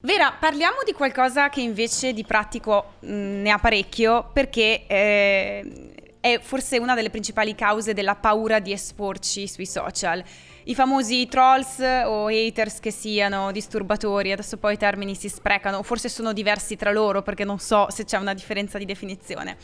Vera, parliamo di qualcosa che invece di pratico mh, ne ha parecchio perché eh, è forse una delle principali cause della paura di esporci sui social. I famosi trolls o haters che siano disturbatori, adesso poi i termini si sprecano, forse sono diversi tra loro perché non so se c'è una differenza di definizione.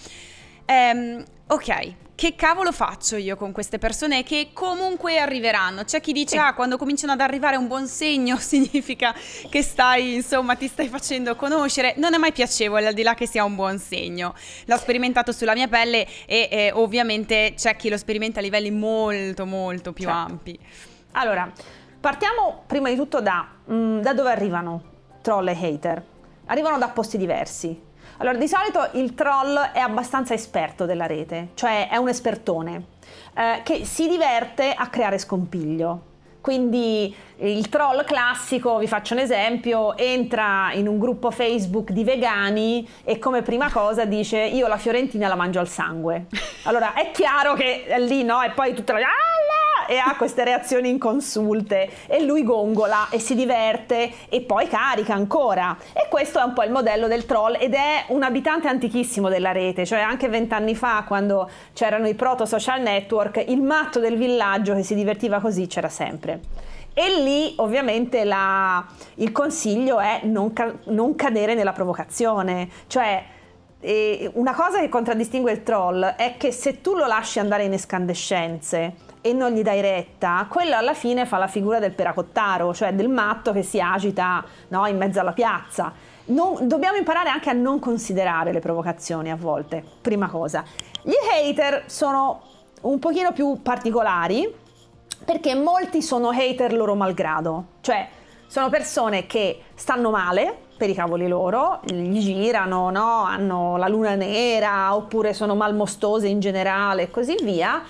Um, ok, che cavolo faccio io con queste persone che comunque arriveranno? C'è chi dice, ah, quando cominciano ad arrivare un buon segno significa che stai, insomma, ti stai facendo conoscere. Non è mai piacevole, al di là che sia un buon segno. L'ho sperimentato sulla mia pelle e eh, ovviamente c'è chi lo sperimenta a livelli molto, molto più certo. ampi. Allora, partiamo prima di tutto da, mh, mm, da dove arrivano troll e hater. Arrivano da posti diversi allora, di solito il troll è abbastanza esperto della rete, cioè è un espertone eh, che si diverte a creare scompiglio. Quindi il troll classico, vi faccio un esempio, entra in un gruppo Facebook di vegani e come prima cosa dice io la fiorentina la mangio al sangue. Allora è chiaro che è lì no, e poi tutta la... Ah, e ha queste reazioni inconsulte e lui gongola e si diverte e poi carica ancora. E questo è un po' il modello del troll ed è un abitante antichissimo della rete, cioè anche vent'anni fa quando c'erano i proto social network, il matto del villaggio che si divertiva così c'era sempre. E lì ovviamente la, il consiglio è non, ca- non cadere nella provocazione, cioè una cosa che contraddistingue il troll è che se tu lo lasci andare in escandescenze e non gli dai retta, quello alla fine fa la figura del peracottaro, cioè del matto che si agita no, in mezzo alla piazza. Non, dobbiamo imparare anche a non considerare le provocazioni a volte, prima cosa. Gli hater sono un pochino più particolari perché molti sono hater loro malgrado, cioè sono persone che stanno male per i cavoli loro, gli girano, no? hanno la luna nera oppure sono malmostose in generale e così via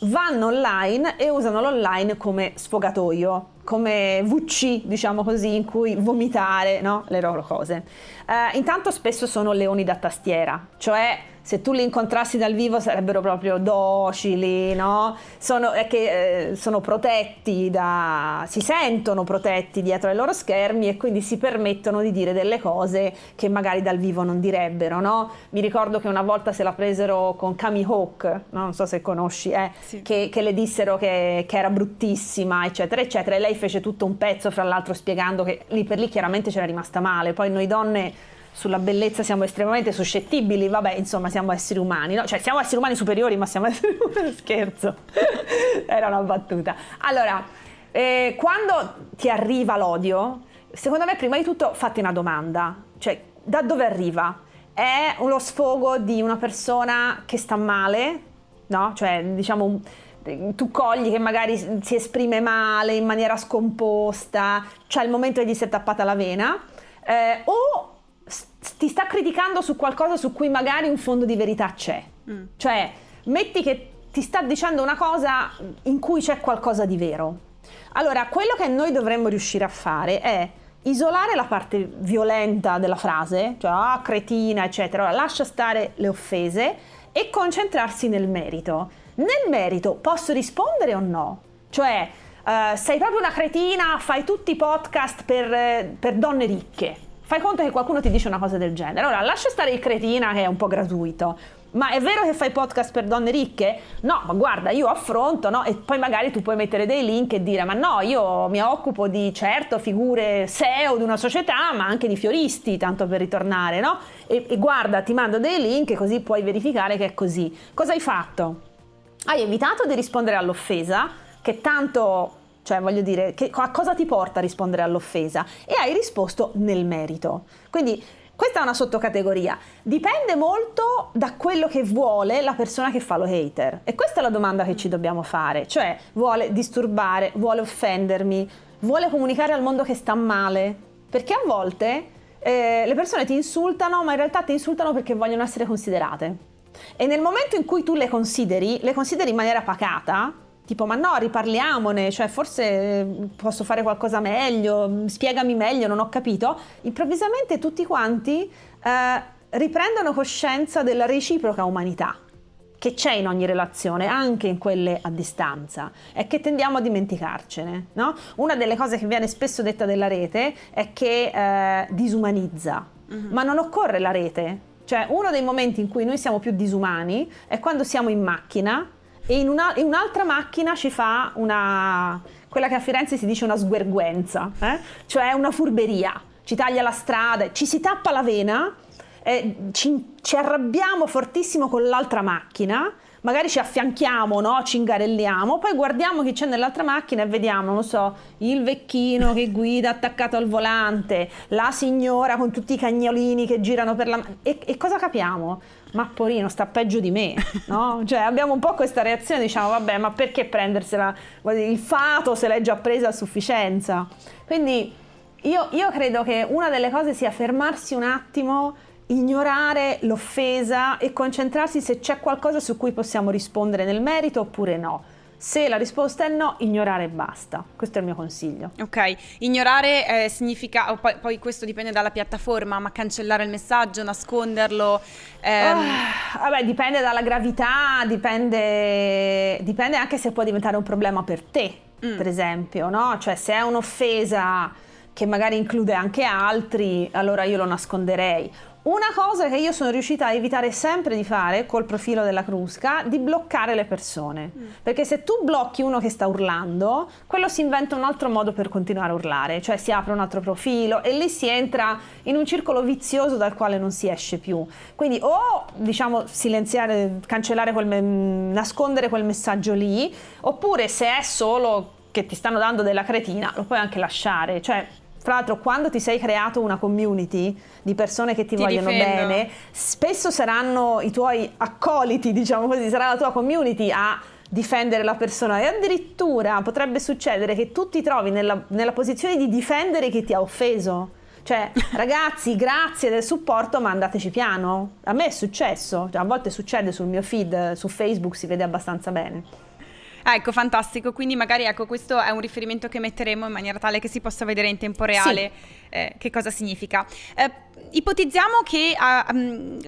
vanno online e usano l'online come sfogatoio, come VC, diciamo così, in cui vomitare no? le loro cose. Uh, intanto spesso sono leoni da tastiera, cioè se tu li incontrassi dal vivo sarebbero proprio docili, no? Sono, che, eh, sono protetti da, si sentono protetti dietro ai loro schermi e quindi si permettono di dire delle cose che magari dal vivo non direbbero, no? Mi ricordo che una volta se la presero con Kami Hawk, no? non so se conosci, eh, sì. che, che, le dissero che, che, era bruttissima, eccetera, eccetera, e lei fece tutto un pezzo, fra l'altro spiegando che lì per lì chiaramente c'era rimasta male, poi noi donne sulla bellezza siamo estremamente suscettibili, vabbè, insomma, siamo esseri umani, no? Cioè, siamo esseri umani superiori, ma siamo esseri umani, scherzo, era una battuta. Allora, eh, quando ti arriva l'odio, secondo me, prima di tutto, fatti una domanda, cioè, da dove arriva? È uno sfogo di una persona che sta male, no? Cioè, diciamo, tu cogli che magari si esprime male, in maniera scomposta, cioè il momento che gli si è tappata la vena, eh, o ti sta criticando su qualcosa su cui magari un fondo di verità c'è. Mm. Cioè, metti che ti sta dicendo una cosa in cui c'è qualcosa di vero. Allora, quello che noi dovremmo riuscire a fare è isolare la parte violenta della frase, cioè ah, cretina, eccetera, allora, lascia stare le offese e concentrarsi nel merito. Nel merito posso rispondere o no? Cioè, uh, sei proprio una cretina, fai tutti i podcast per, per donne ricche Fai conto che qualcuno ti dice una cosa del genere. Allora, lascia stare il cretina che è un po' gratuito. Ma è vero che fai podcast per donne ricche? No, ma guarda, io affronto, no? E poi magari tu puoi mettere dei link e dire, ma no, io mi occupo di certo figure SEO di una società, ma anche di fioristi, tanto per ritornare, no? E, e guarda, ti mando dei link così puoi verificare che è così. Cosa hai fatto? Hai evitato di rispondere all'offesa, che tanto cioè, voglio dire, che, a cosa ti porta a rispondere all'offesa? E hai risposto nel merito. Quindi questa è una sottocategoria. Dipende molto da quello che vuole la persona che fa lo hater. E questa è la domanda che ci dobbiamo fare. Cioè, vuole disturbare, vuole offendermi, vuole comunicare al mondo che sta male? Perché a volte eh, le persone ti insultano, ma in realtà ti insultano perché vogliono essere considerate. E nel momento in cui tu le consideri, le consideri in maniera pacata, tipo ma no riparliamone, cioè forse eh, posso fare qualcosa meglio, spiegami meglio, non ho capito, improvvisamente tutti quanti eh, riprendono coscienza della reciproca umanità. che c'è in ogni relazione, anche in quelle a distanza, è che tendiamo a dimenticarcene. No? Una delle cose che viene spesso detta della rete è che eh, disumanizza, uh-huh. ma non occorre la rete. Cioè, uno dei momenti in cui noi siamo più disumani è quando siamo in macchina e in, una, in un'altra macchina ci fa una, quella che a Firenze si dice una sguerguenza, eh? cioè una furberia, ci taglia la strada, ci si tappa la vena eh, ci, ci, arrabbiamo fortissimo con l'altra macchina, magari ci affianchiamo, no? ci ingarelliamo, poi guardiamo chi c'è nell'altra macchina e vediamo, non so, il vecchino che guida attaccato al volante, la signora con tutti i cagnolini che girano per la... E, e cosa capiamo? Ma Porino sta peggio di me, no? Cioè abbiamo un po' questa reazione, diciamo, vabbè, ma perché prendersela? Il fato se l'è già presa a sufficienza. Quindi io, io credo che una delle cose sia fermarsi un attimo ignorare l'offesa e concentrarsi se c'è qualcosa su cui possiamo rispondere nel merito oppure no. Se la risposta è no, ignorare e basta. Questo è il mio consiglio. Ok, ignorare eh, significa, poi, poi, questo dipende dalla piattaforma, ma cancellare il messaggio, nasconderlo. Ehm... Oh, vabbè, dipende dalla gravità, dipende, dipende anche se può diventare un problema per te, mm. per esempio, no? Cioè se è un'offesa che magari include anche altri, allora io lo nasconderei. Una cosa che io sono riuscita a evitare sempre di fare col profilo della Crusca, di bloccare le persone. Mm. Perché se tu blocchi uno che sta urlando, quello si inventa un altro modo per continuare a urlare, cioè si apre un altro profilo e lì si entra in un circolo vizioso dal quale non si esce più. Quindi o diciamo silenziare, cancellare quel nascondere quel messaggio lì, oppure se è solo che ti stanno dando della cretina, lo puoi anche lasciare, cioè tra l'altro, quando ti sei creato una community di persone che ti, ti vogliono difendo. bene, spesso saranno i tuoi accoliti, diciamo così, sarà la tua community a difendere la persona e addirittura potrebbe succedere che tu ti trovi nella, nella posizione di difendere chi ti ha offeso. Cioè, ragazzi, grazie del supporto, ma andateci piano. A me è successo, cioè, a volte succede sul mio feed, su Facebook si vede abbastanza bene. Ah, ecco, fantastico. Quindi magari ecco, questo è un riferimento che metteremo in maniera tale che si possa vedere in tempo reale sì. eh, che cosa significa. Eh, ipotizziamo che, uh,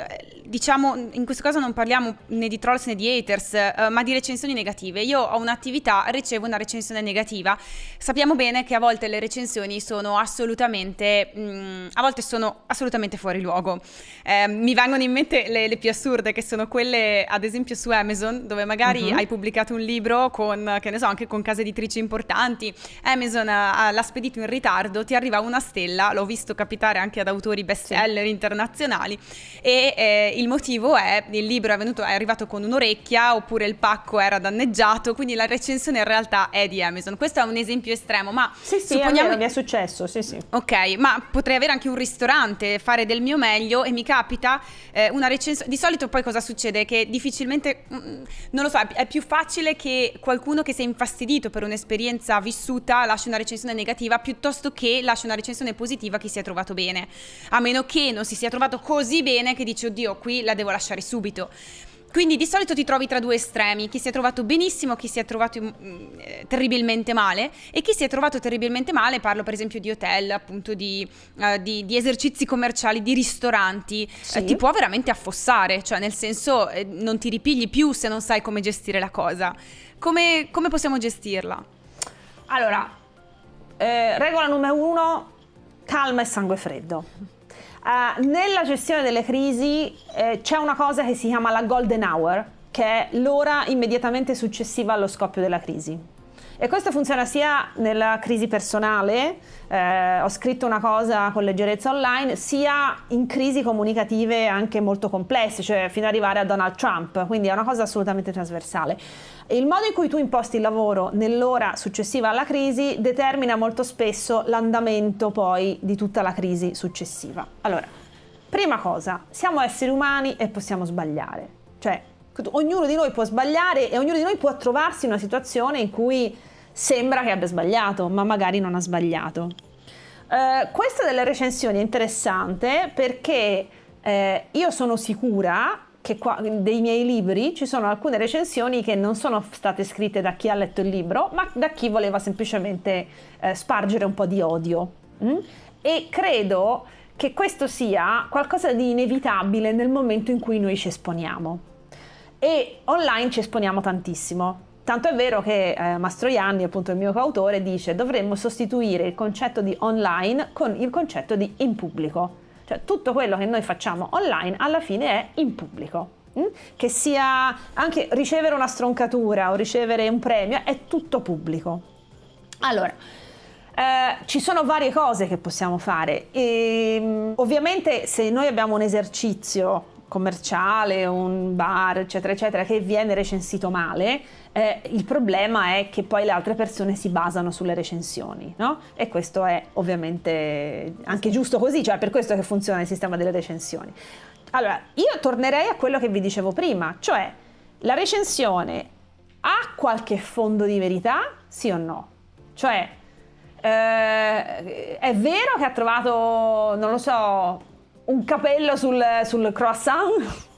diciamo, in questo caso non parliamo né di trolls né di haters, uh, ma di recensioni negative. Io ho un'attività, ricevo una recensione negativa. Sappiamo bene che a volte le recensioni sono assolutamente, mh, a volte sono assolutamente fuori luogo. Eh, mi vengono in mente le, le, più assurde, che sono quelle, ad esempio, su Amazon, dove magari uh-huh. hai pubblicato un libro con, che ne so, anche con case editrici importanti. Amazon uh, l'ha spedito in ritardo, ti arriva una stella, l'ho visto capitare anche ad autori best seller internazionali e eh, il motivo è il libro è, venuto, è arrivato con un'orecchia oppure il pacco era danneggiato, quindi la recensione in realtà è di Amazon. Questo è un esempio estremo, ma sì, sì, supponiamo... mi è successo, sì, sì. Ok, ma potrei avere anche un ristorante, fare del mio meglio e mi capita eh, una recensione. Di solito poi cosa succede? Che difficilmente, mh, mm, non lo so, è più facile che qualcuno che si è infastidito per un'esperienza vissuta lasci una recensione negativa piuttosto che lasci una recensione positiva che si è trovato bene. A meno meno che non si sia trovato così bene che dici oddio qui la devo lasciare subito. Quindi di solito ti trovi tra due estremi, chi si è trovato benissimo, chi si è trovato mm, eh, terribilmente male e chi si è trovato terribilmente male, parlo per esempio di hotel, appunto di, uh, di, di esercizi commerciali, di ristoranti, sì. eh, ti può veramente affossare, cioè nel senso eh, non ti ripigli più se non sai come gestire la cosa. Come, come possiamo gestirla? Allora, eh, regola numero uno, calma e sangue freddo. Uh, nella gestione delle crisi eh, c'è una cosa che si chiama la golden hour, che è l'ora immediatamente successiva allo scoppio della crisi. E questo funziona sia nella crisi personale, eh, ho scritto una cosa con leggerezza online, sia in crisi comunicative anche molto complesse, cioè fino ad arrivare a Donald Trump, quindi è una cosa assolutamente trasversale. Il modo in cui tu imposti il lavoro nell'ora successiva alla crisi determina molto spesso l'andamento poi di tutta la crisi successiva. Allora, prima cosa, siamo esseri umani e possiamo sbagliare, cioè ognuno di noi può sbagliare e ognuno di noi può trovarsi in una situazione in cui sembra che abbia sbagliato, ma magari non ha sbagliato. Uh, questa delle recensioni è interessante perché eh, io sono sicura che qua, dei miei libri ci sono alcune recensioni che non sono state scritte da chi ha letto il libro, ma da chi voleva semplicemente eh, spargere un po' di odio. Mm? E credo che questo sia qualcosa di inevitabile nel momento in cui noi ci esponiamo. E online ci esponiamo tantissimo. Tanto è vero che eh, Mastroianni, appunto il mio coautore, dice dovremmo sostituire il concetto di online con il concetto di in pubblico. Cioè tutto quello che noi facciamo online alla fine è in pubblico. Mm? Che sia anche ricevere una stroncatura o ricevere un premio, è tutto pubblico. Allora, eh, ci sono varie cose che possiamo fare e mm, ovviamente se noi abbiamo un esercizio commerciale, un bar, eccetera, eccetera, che viene recensito male, eh, il problema è che poi le altre persone si basano sulle recensioni, no? E questo è ovviamente anche giusto così, cioè per questo che funziona il sistema delle recensioni. Allora, io tornerei a quello che vi dicevo prima, cioè la recensione ha qualche fondo di verità, sì o no? Cioè, eh, è vero che ha trovato, non lo so, un capello sul, sul croissant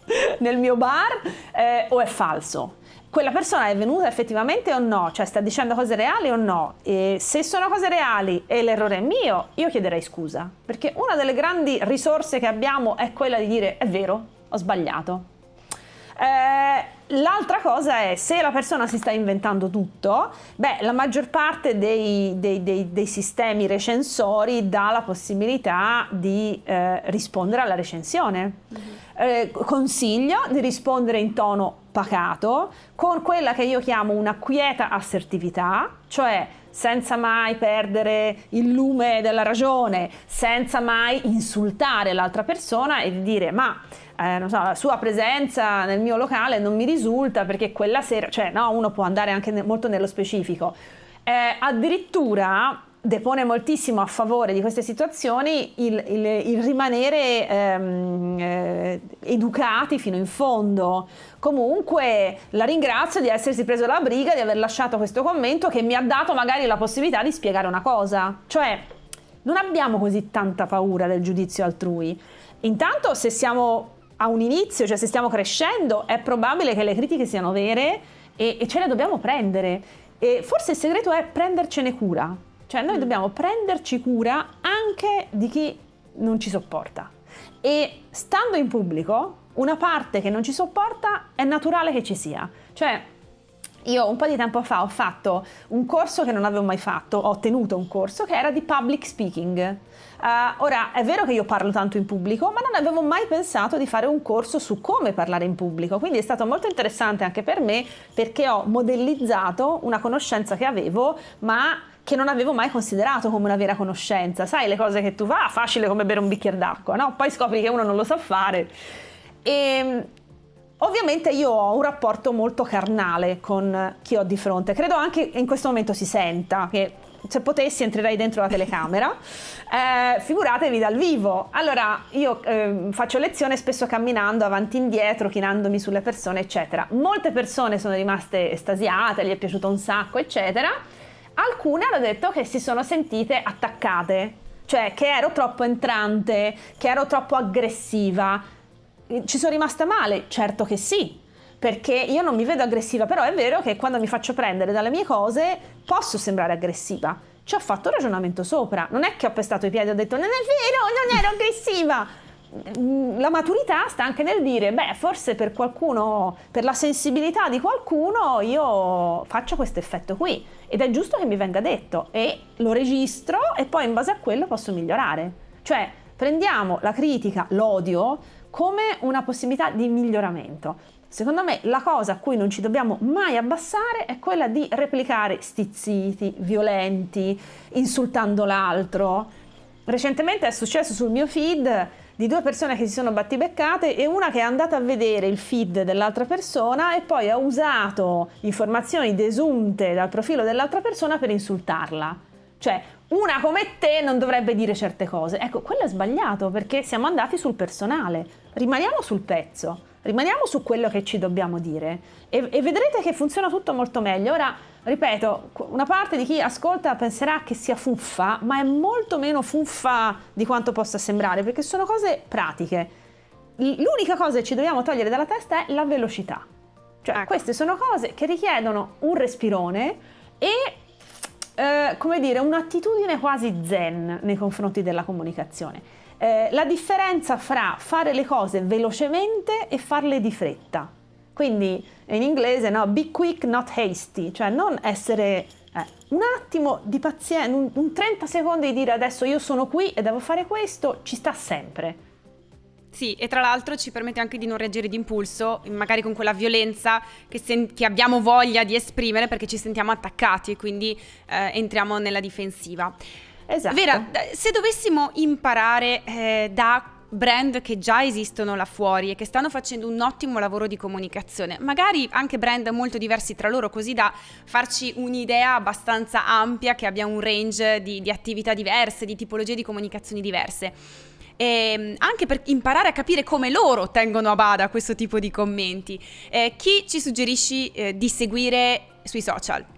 nel mio bar eh, o è falso? Quella persona è venuta effettivamente o no? Cioè sta dicendo cose reali o no? E se sono cose reali e l'errore è mio, io chiederei scusa. Perché una delle grandi risorse che abbiamo è quella di dire è vero, ho sbagliato. Eh, L'altra cosa è se la persona si sta inventando tutto, beh, la maggior parte dei, dei, dei, dei sistemi recensori dà la possibilità di eh, rispondere alla recensione. Mm-hmm. Eh, consiglio di rispondere in tono pacato, con quella che io chiamo una quieta assertività, cioè senza mai perdere il lume della ragione, senza mai insultare l'altra persona e dire ma eh, so, la sua presenza nel mio locale non mi risulta perché quella sera, cioè no, uno può andare anche ne, molto nello specifico. Eh, addirittura depone moltissimo a favore di queste situazioni il, il, il rimanere ehm, eh, educati fino in fondo. Comunque la ringrazio di essersi preso la briga di aver lasciato questo commento che mi ha dato magari la possibilità di spiegare una cosa. Cioè, non abbiamo così tanta paura del giudizio altrui. Intanto se siamo a un inizio, cioè se stiamo crescendo, è probabile che le critiche siano vere e, e ce le dobbiamo prendere. E forse il segreto è prendercene cura, cioè noi mm. dobbiamo prenderci cura anche di chi non ci sopporta. E stando in pubblico, una parte che non ci sopporta è naturale che ci sia. Cioè, io un po' di tempo fa ho fatto un corso che non avevo mai fatto, ho tenuto un corso che era di public speaking. Uh, ora, è vero che io parlo tanto in pubblico, ma non avevo mai pensato di fare un corso su come parlare in pubblico, quindi è stato molto interessante anche per me perché ho modellizzato una conoscenza che avevo, ma che non avevo mai considerato come una vera conoscenza. Sai, le cose che tu fa, facile come bere un bicchiere d'acqua, no? Poi scopri che uno non lo sa fare. E Ovviamente io ho un rapporto molto carnale con chi ho di fronte, credo anche in questo momento si senta che se potessi entrerei dentro la telecamera, eh, figuratevi dal vivo. Allora io eh, faccio lezione spesso camminando avanti e indietro, chinandomi sulle persone, eccetera. Molte persone sono rimaste estasiate, gli è piaciuto un sacco, eccetera. Alcune hanno detto che si sono sentite attaccate, cioè che ero troppo entrante, che ero troppo aggressiva. Ci sono rimasta male? Certo che sì, perché io non mi vedo aggressiva, però è vero che quando mi faccio prendere dalle mie cose posso sembrare aggressiva. Ci ho fatto un ragionamento sopra, non è che ho pestato i piedi e ho detto non è vero, non ero aggressiva. La maturità sta anche nel dire, beh, forse per qualcuno, per la sensibilità di qualcuno, io faccio questo effetto qui ed è giusto che mi venga detto e lo registro e poi in base a quello posso migliorare. Cioè, prendiamo la critica, l'odio come una possibilità di miglioramento. Secondo me la cosa a cui non ci dobbiamo mai abbassare è quella di replicare stizziti, violenti, insultando l'altro. Recentemente è successo sul mio feed di due persone che si sono battibeccate e una che è andata a vedere il feed dell'altra persona e poi ha usato informazioni desunte dal profilo dell'altra persona per insultarla. Cioè, una come te non dovrebbe dire certe cose. Ecco, quello è sbagliato perché siamo andati sul personale. Rimaniamo sul pezzo. Rimaniamo su quello che ci dobbiamo dire e, e, vedrete che funziona tutto molto meglio. Ora, ripeto, una parte di chi ascolta penserà che sia fuffa, ma è molto meno fuffa di quanto possa sembrare, perché sono cose pratiche. L'unica cosa che ci dobbiamo togliere dalla testa è la velocità. Cioè, ecco. queste sono cose che richiedono un respirone e eh, come dire, un'attitudine quasi zen nei confronti della comunicazione. Eh, la differenza fra fare le cose velocemente e farle di fretta. Quindi in inglese no, be quick, not hasty, cioè non essere eh, un attimo di pazienza, un, un 30 secondi di dire adesso io sono qui e devo fare questo, ci sta sempre. Sì, e tra l'altro ci permette anche di non reagire d'impulso, magari con quella violenza che, che abbiamo voglia di esprimere perché ci sentiamo attaccati e quindi eh, entriamo nella difensiva. Esatto. Vera, se dovessimo imparare eh, da brand che già esistono là fuori e che stanno facendo un ottimo lavoro di comunicazione, magari anche brand molto diversi tra loro, così da farci un'idea abbastanza ampia che abbia un range di, di attività diverse, di tipologie di comunicazioni diverse. E ehm, anche per imparare a capire come loro tengono a bada questo tipo di commenti. Eh, chi ci suggerisci eh, di seguire sui social?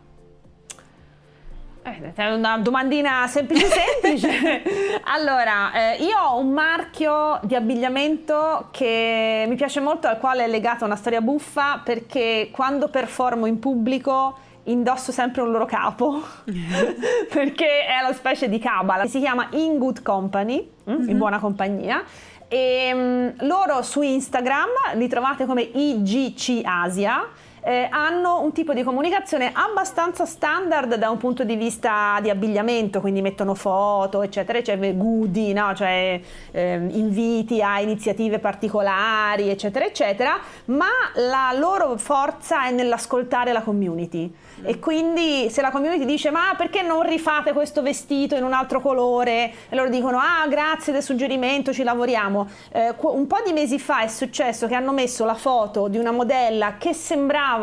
Eh, è una domandina semplice semplice. allora, eh, io ho un marchio di abbigliamento che mi piace molto, al quale è legata una storia buffa, perché quando performo in pubblico indosso sempre un loro capo, perché è la specie di cabala. Si chiama In Good Company, mm-hmm. in buona compagnia. E um, loro su Instagram li trovate come IGC Asia eh, hanno un tipo di comunicazione abbastanza standard da un punto di vista di abbigliamento, quindi mettono foto, eccetera, eccetera, goodie, no? cioè eh, inviti a iniziative particolari, eccetera, eccetera, ma la loro forza è nell'ascoltare la community. E quindi se la community dice ma perché non rifate questo vestito in un altro colore? E loro dicono ah grazie del suggerimento, ci lavoriamo. Eh, un po' di mesi fa è successo che hanno messo la foto di una modella che sembrava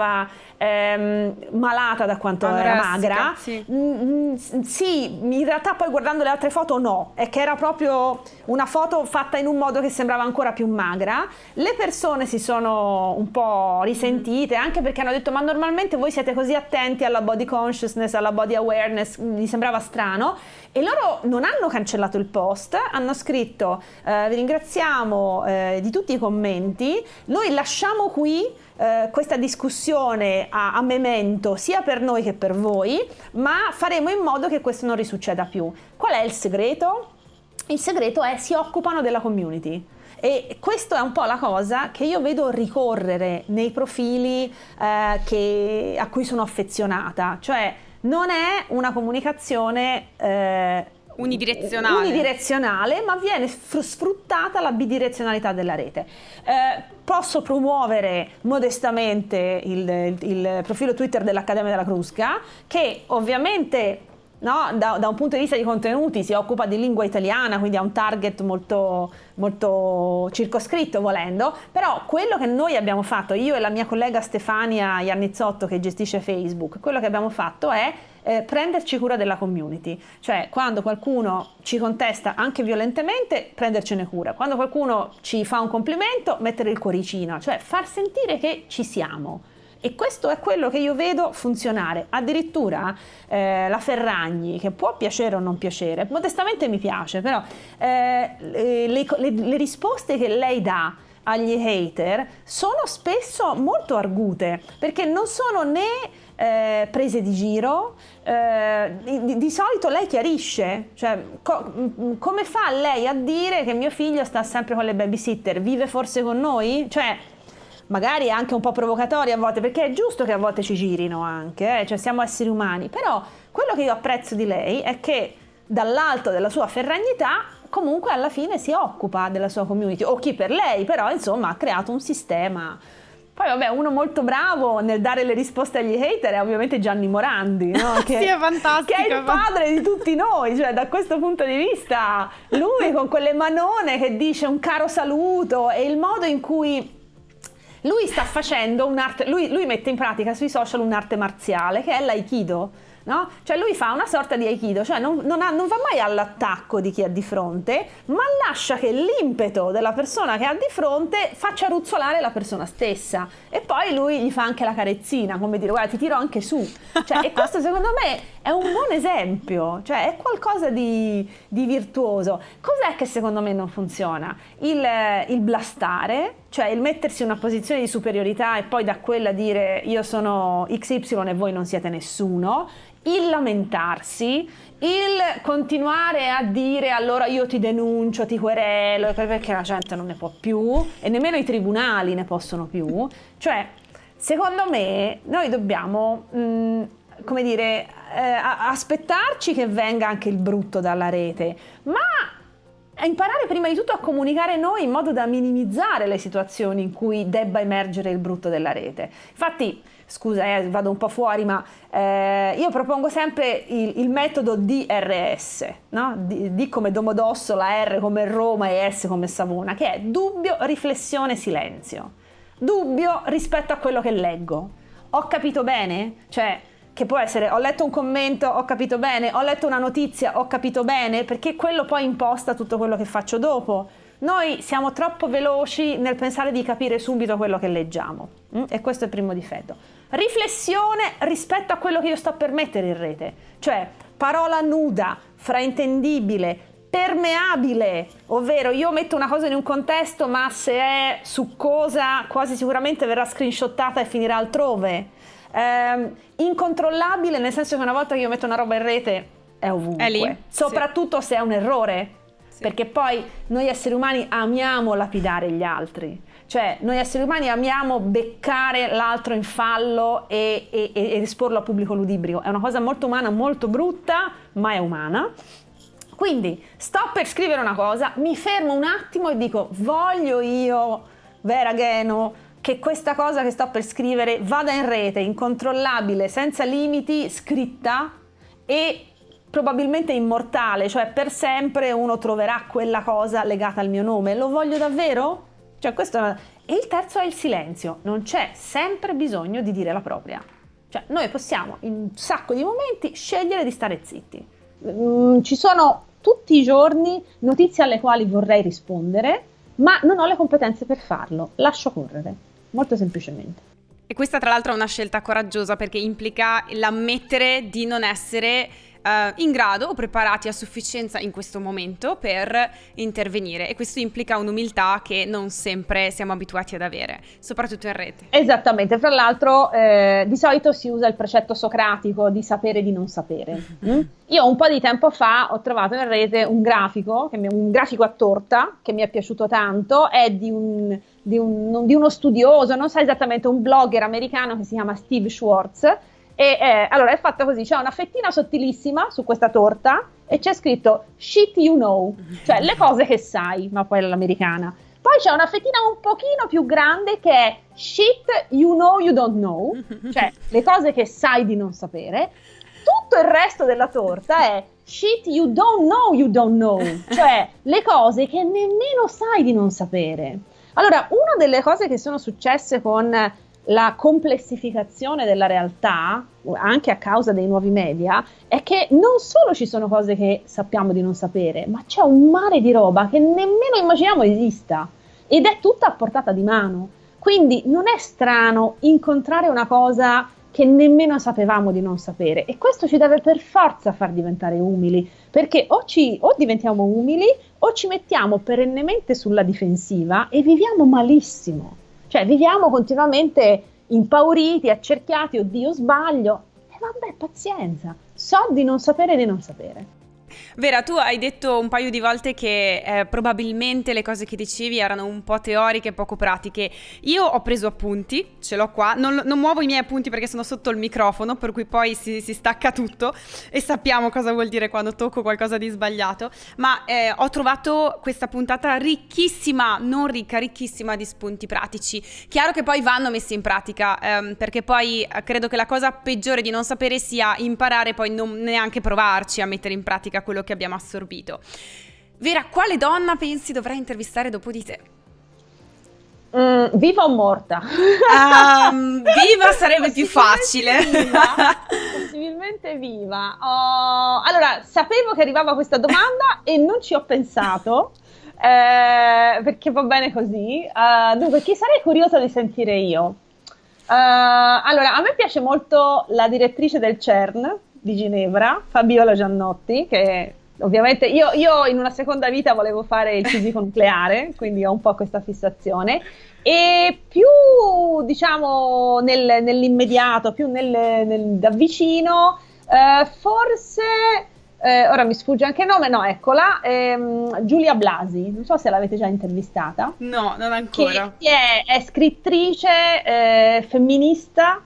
ehm, malata da quanto Anorastica, era magra. Sì. Mm, mm, sì, in realtà poi guardando le altre foto no, è che era proprio una foto fatta in un modo che sembrava ancora più magra. Le persone si sono un po' risentite mm. anche perché hanno detto ma normalmente voi siete così attenti alla body consciousness, alla body awareness, mi sembrava strano e loro non hanno cancellato il post, hanno scritto eh, vi ringraziamo eh, di tutti i commenti, noi lasciamo qui eh, questa discussione a, a, memento sia per noi che per voi, ma faremo in modo che questo non risucceda più. Qual è il segreto? Il segreto è si occupano della community. E questa è un po' la cosa che io vedo ricorrere nei profili eh, che, a cui sono affezionata, cioè non è una comunicazione eh, unidirezionale. unidirezionale, ma viene sfruttata la bidirezionalità della rete. Eh, posso promuovere modestamente il, il, il profilo Twitter dell'Accademia della Crusca, che ovviamente No? Da, da, un punto di vista di contenuti si occupa di lingua italiana, quindi ha un target molto, molto, circoscritto volendo, però quello che noi abbiamo fatto, io e la mia collega Stefania Iannizzotto che gestisce Facebook, quello che abbiamo fatto è eh, prenderci cura della community, cioè quando qualcuno ci contesta anche violentemente, prendercene cura, quando qualcuno ci fa un complimento, mettere il cuoricino, cioè far sentire che ci siamo. E questo è quello che io vedo funzionare. Addirittura eh, la Ferragni, che può piacere o non piacere, modestamente mi piace, però eh, le, le, le risposte che lei dà agli hater sono spesso molto argute perché non sono né eh, prese di giro, eh, di, di, solito lei chiarisce, cioè co- come fa lei a dire che mio figlio sta sempre con le babysitter, vive forse con noi? Cioè, magari anche un po' provocatoria a volte, perché è giusto che a volte ci girino anche, eh? cioè siamo esseri umani, però quello che io apprezzo di lei è che dall'alto della sua ferragnità comunque alla fine si occupa della sua community, o chi per lei, però insomma ha creato un sistema poi vabbè, uno molto bravo nel dare le risposte agli hater è ovviamente Gianni Morandi, no? che, sì, è fantastico. Che è il padre di tutti noi, cioè da questo punto di vista lui con quelle manone che dice un caro saluto e il modo in cui lui sta facendo un'arte, lui, lui mette in pratica sui social un'arte marziale che è l'aikido no? Cioè lui fa una sorta di aikido, cioè non, non, ha, non, va mai all'attacco di chi ha di fronte, ma lascia che l'impeto della persona che ha di fronte faccia ruzzolare la persona stessa. E poi lui gli fa anche la carezzina, come dire guarda ti tiro anche su. Cioè, e questo secondo me è un buon esempio, cioè è qualcosa di, di virtuoso. Cos'è che secondo me non funziona? Il, il blastare, cioè il mettersi in una posizione di superiorità e poi da quella dire io sono XY e voi non siete nessuno, il lamentarsi, il continuare a dire allora io ti denuncio, ti querelo, perché la gente non ne può più e nemmeno i tribunali ne possono più, cioè secondo me noi dobbiamo, mh, mm, come dire, eh, aspettarci che venga anche il brutto dalla rete, ma imparare prima di tutto a comunicare noi in modo da minimizzare le situazioni in cui debba emergere il brutto della rete. Infatti, scusa, eh, vado un po' fuori, ma eh, io propongo sempre il, il metodo DRS, no? D, D, come Domodossola, R come Roma e S come Savona, che è dubbio, riflessione, silenzio. Dubbio rispetto a quello che leggo. Ho capito bene? Cioè, che può essere ho letto un commento, ho capito bene, ho letto una notizia, ho capito bene, perché quello poi imposta tutto quello che faccio dopo. Noi siamo troppo veloci nel pensare di capire subito quello che leggiamo mm? e questo è il primo difetto. Riflessione rispetto a quello che io sto per mettere in rete, cioè parola nuda, fraintendibile, permeabile, ovvero io metto una cosa in un contesto ma se è succosa quasi sicuramente verrà screenshottata e finirà altrove eh, incontrollabile nel senso che una volta che io metto una roba in rete è ovunque, è lì, soprattutto sì. se è un errore, sì. perché poi noi esseri umani amiamo lapidare gli altri, cioè noi esseri umani amiamo beccare l'altro in fallo e, e, e esporlo a pubblico ludibrico, è una cosa molto umana, molto brutta, ma è umana. Quindi sto per scrivere una cosa, mi fermo un attimo e dico voglio io, Vera Geno, che questa cosa che sto per scrivere vada in rete, incontrollabile, senza limiti, scritta e probabilmente immortale, cioè per sempre uno troverà quella cosa legata al mio nome. Lo voglio davvero? Cioè questo è... E il terzo è il silenzio, non c'è sempre bisogno di dire la propria. Cioè noi possiamo in un sacco di momenti scegliere di stare zitti. Mm, ci sono tutti i giorni notizie alle quali vorrei rispondere, ma non ho le competenze per farlo, lascio correre molto semplicemente. E questa tra l'altro è una scelta coraggiosa perché implica l'ammettere di non essere uh, in grado o preparati a sufficienza in questo momento per intervenire e questo implica un'umiltà che non sempre siamo abituati ad avere, soprattutto in rete. Esattamente, fra l'altro eh, di solito si usa il precetto socratico di sapere di non sapere. Mm? Io un po' di tempo fa ho trovato in rete un grafico, un grafico a torta che mi è piaciuto tanto, è di, un, di, un, di uno studioso, non so esattamente, un blogger americano che si chiama Steve Schwartz e eh, allora è fatta così: c'è una fettina sottilissima su questa torta e c'è scritto shit you know, cioè le cose che sai, ma poi l'americana. Poi c'è una fettina un pochino più grande che è shit you know you don't know, cioè le cose che sai di non sapere. Tutto il resto della torta è shit you don't know you don't know, cioè le cose che nemmeno sai di non sapere. Allora, una delle cose che sono successe con la complessificazione della realtà, anche a causa dei nuovi media, è che non solo ci sono cose che sappiamo di non sapere, ma c'è un mare di roba che nemmeno immaginiamo esista ed è tutta a portata di mano. Quindi non è strano incontrare una cosa che nemmeno sapevamo di non sapere e questo ci deve per forza far diventare umili, perché o, ci, o diventiamo umili o ci mettiamo perennemente sulla difensiva e viviamo malissimo. Cioè viviamo continuamente impauriti, accerchiati, oddio sbaglio. E vabbè, pazienza, so di non sapere di non sapere. Vera, tu hai detto un paio di volte che eh, probabilmente le cose che dicevi erano un po' teoriche e poco pratiche. Io ho preso appunti, ce l'ho qua, non, non, muovo i miei appunti perché sono sotto il microfono, per cui poi si, si, stacca tutto e sappiamo cosa vuol dire quando tocco qualcosa di sbagliato. Ma eh, ho trovato questa puntata ricchissima, non ricca, ricchissima di spunti pratici. Chiaro che poi vanno messi in pratica, ehm, perché poi eh, credo che la cosa peggiore di non sapere sia imparare poi non neanche provarci a mettere in pratica quello che abbiamo assorbito. Vera, quale donna pensi dovrà intervistare dopo di te? Mm, viva o morta? Um, viva sarebbe più facile. Viva, possibilmente viva. Oh, allora, sapevo che arrivava questa domanda e non ci ho pensato. Eh, perché va bene così. Uh, dunque, chi sarei curiosa di sentire io? Uh, allora, a me piace molto la direttrice del CERN, di Ginevra, Fabiola Giannotti, che ovviamente io, io, in una seconda vita volevo fare il fisico nucleare, quindi ho un po' questa fissazione. E più diciamo nel, nell'immediato, più nel, nel, da vicino, eh, forse eh, ora mi sfugge anche il nome, no, eccola, ehm, Giulia Blasi, non so se l'avete già intervistata. No, non ancora. Che è, è scrittrice eh, femminista,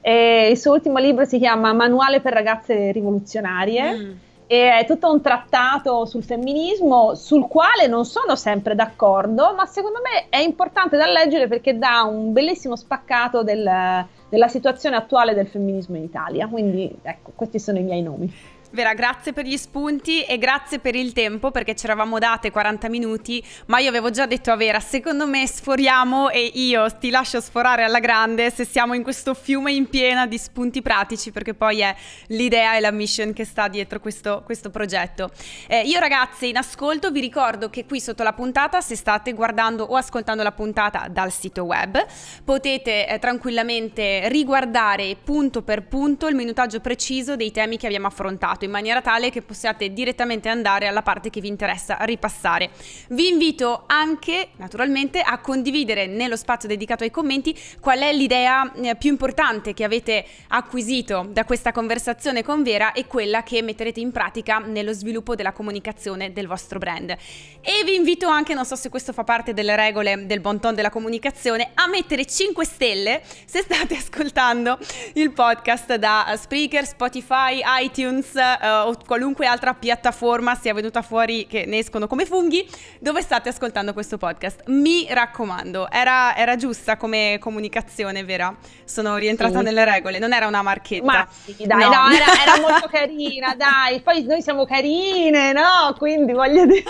e il suo ultimo libro si chiama Manuale per ragazze rivoluzionarie. Mm. E è tutto un trattato sul femminismo sul quale non sono sempre d'accordo, ma secondo me è importante da leggere perché dà un bellissimo spaccato del, della situazione attuale del femminismo in Italia. Quindi ecco, questi sono i miei nomi. Vera, grazie per gli spunti e grazie per il tempo perché ci eravamo date 40 minuti, ma io avevo già detto a Vera, secondo me sforiamo e io ti lascio sforare alla grande se siamo in questo fiume in piena di spunti pratici perché poi è l'idea e la mission che sta dietro questo, questo progetto. Eh, io ragazze in ascolto vi ricordo che qui sotto la puntata, se state guardando o ascoltando la puntata dal sito web, potete eh, tranquillamente riguardare punto per punto il minutaggio preciso dei temi che abbiamo affrontato in maniera tale che possiate direttamente andare alla parte che vi interessa ripassare. Vi invito anche naturalmente a condividere nello spazio dedicato ai commenti qual è l'idea eh, più importante che avete acquisito da questa conversazione con Vera e quella che metterete in pratica nello sviluppo della comunicazione del vostro brand. E vi invito anche, non so se questo fa parte delle regole del bon ton della comunicazione, a mettere 5 stelle se state ascoltando il podcast da Spreaker, Spotify, iTunes, uh, o qualunque altra piattaforma sia venuta fuori che ne escono come funghi, dove state ascoltando questo podcast. Mi raccomando, era, era giusta come comunicazione, vera? Sono rientrata sì. nelle regole, non era una marchetta. Ma sì, dai, no, no era, era, molto carina, dai. Poi noi siamo carine, no? Quindi voglio dire...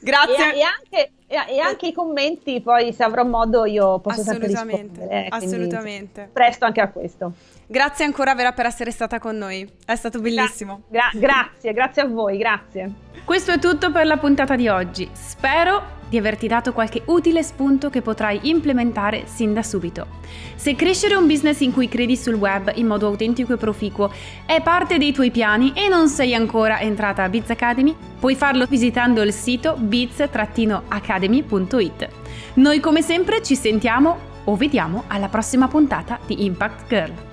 Grazie. E, e, anche, e, anche, i commenti, poi se avrò modo io posso sempre rispondere. Eh, assolutamente. Presto anche a questo. Grazie ancora Vera per essere stata con noi, è stato bellissimo. Gra- gra- grazie, grazie a voi, grazie. Questo è tutto per la puntata di oggi. Spero di averti dato qualche utile spunto che potrai implementare sin da subito. Se crescere un business in cui credi sul web in modo autentico e proficuo è parte dei tuoi piani e non sei ancora entrata a Biz Academy, puoi farlo visitando il sito biz-academy.it. Noi come sempre ci sentiamo o vediamo alla prossima puntata di Impact Girl.